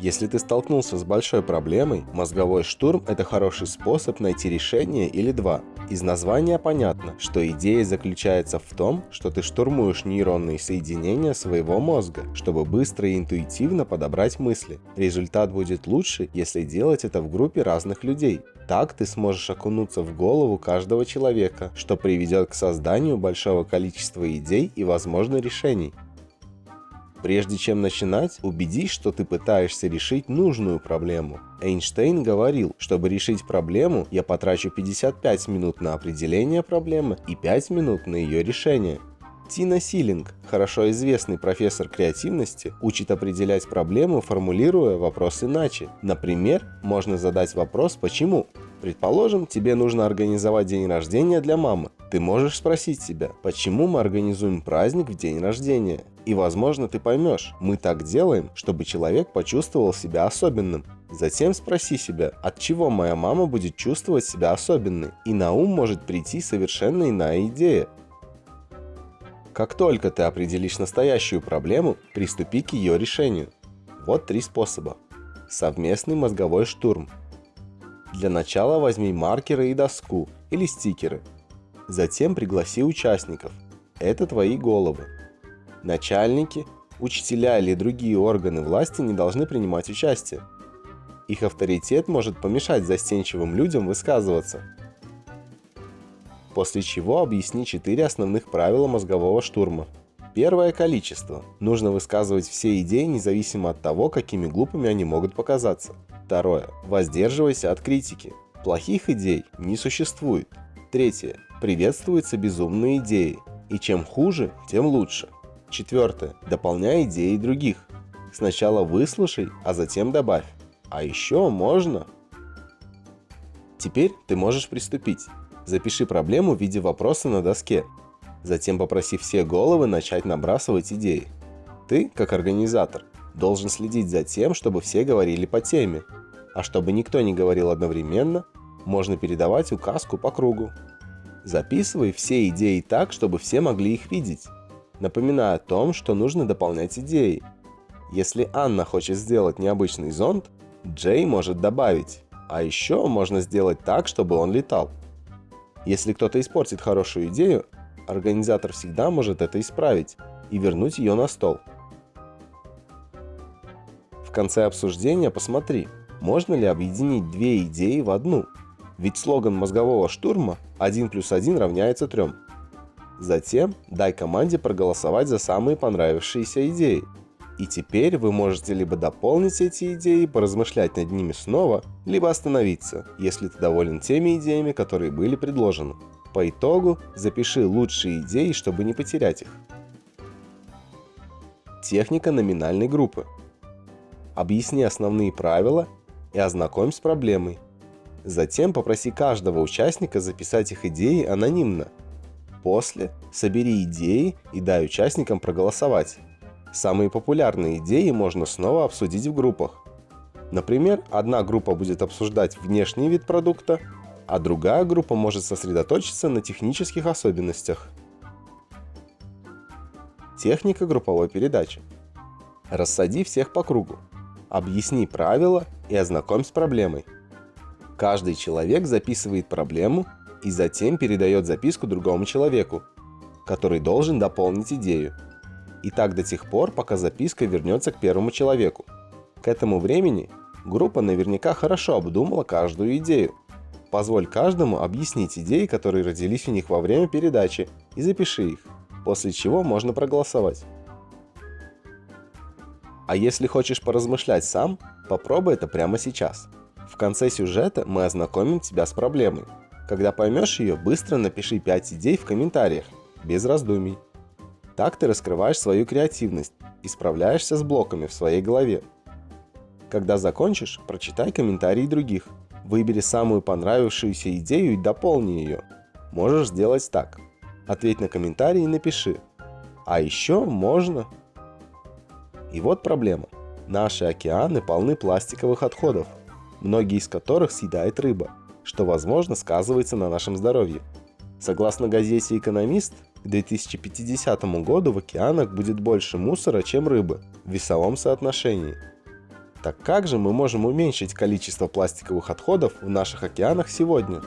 Если ты столкнулся с большой проблемой, мозговой штурм – это хороший способ найти решение или два. Из названия понятно, что идея заключается в том, что ты штурмуешь нейронные соединения своего мозга, чтобы быстро и интуитивно подобрать мысли. Результат будет лучше, если делать это в группе разных людей. Так ты сможешь окунуться в голову каждого человека, что приведет к созданию большого количества идей и, возможно, решений. Прежде чем начинать, убедись, что ты пытаешься решить нужную проблему. Эйнштейн говорил, чтобы решить проблему, я потрачу 55 минут на определение проблемы и 5 минут на ее решение. Тина Силинг, хорошо известный профессор креативности, учит определять проблему, формулируя вопрос иначе. Например, можно задать вопрос «почему?». Предположим, тебе нужно организовать день рождения для мамы. Ты можешь спросить себя, почему мы организуем праздник в день рождения? И возможно ты поймешь, мы так делаем, чтобы человек почувствовал себя особенным. Затем спроси себя, от чего моя мама будет чувствовать себя особенной, и на ум может прийти совершенно иная идея. Как только ты определишь настоящую проблему, приступи к ее решению. Вот три способа. Совместный мозговой штурм. Для начала возьми маркеры и доску или стикеры. Затем пригласи участников. Это твои головы. Начальники, учителя или другие органы власти не должны принимать участие. Их авторитет может помешать застенчивым людям высказываться. После чего объясни четыре основных правила мозгового штурма. Первое – количество. Нужно высказывать все идеи независимо от того, какими глупыми они могут показаться. Второе. Воздерживайся от критики. Плохих идей не существует. Третье. Приветствуются безумные идеи. И чем хуже, тем лучше. Четвертое. Дополняй идеи других. Сначала выслушай, а затем добавь. А еще можно... Теперь ты можешь приступить. Запиши проблему в виде вопроса на доске. Затем попроси все головы начать набрасывать идеи. Ты, как организатор, должен следить за тем, чтобы все говорили по теме. А чтобы никто не говорил одновременно, можно передавать указку по кругу. Записывай все идеи так, чтобы все могли их видеть. Напоминая о том, что нужно дополнять идеи. Если Анна хочет сделать необычный зонт, Джей может добавить. А еще можно сделать так, чтобы он летал. Если кто-то испортит хорошую идею, организатор всегда может это исправить и вернуть ее на стол. В конце обсуждения посмотри, можно ли объединить две идеи в одну. Ведь слоган мозгового штурма «1 плюс 1 равняется 3». Затем дай команде проголосовать за самые понравившиеся идеи. И теперь вы можете либо дополнить эти идеи, поразмышлять над ними снова, либо остановиться, если ты доволен теми идеями, которые были предложены. По итогу запиши лучшие идеи, чтобы не потерять их. Техника номинальной группы. Объясни основные правила и ознакомь с проблемой. Затем попроси каждого участника записать их идеи анонимно. После собери идеи и дай участникам проголосовать. Самые популярные идеи можно снова обсудить в группах. Например, одна группа будет обсуждать внешний вид продукта, а другая группа может сосредоточиться на технических особенностях. Техника групповой передачи. Рассади всех по кругу. Объясни правила и ознакомь с проблемой. Каждый человек записывает проблему и затем передает записку другому человеку, который должен дополнить идею. И так до тех пор, пока записка вернется к первому человеку. К этому времени группа наверняка хорошо обдумала каждую идею. Позволь каждому объяснить идеи, которые родились у них во время передачи, и запиши их, после чего можно проголосовать. А если хочешь поразмышлять сам, попробуй это прямо сейчас. В конце сюжета мы ознакомим тебя с проблемой. Когда поймешь ее, быстро напиши 5 идей в комментариях, без раздумий. Так ты раскрываешь свою креативность и справляешься с блоками в своей голове. Когда закончишь, прочитай комментарии других. Выбери самую понравившуюся идею и дополни ее. Можешь сделать так. Ответь на комментарий и напиши. А еще можно и вот проблема. Наши океаны полны пластиковых отходов, многие из которых съедает рыба, что возможно сказывается на нашем здоровье. Согласно газете «Экономист», к 2050 году в океанах будет больше мусора, чем рыбы в весовом соотношении. Так как же мы можем уменьшить количество пластиковых отходов в наших океанах сегодня?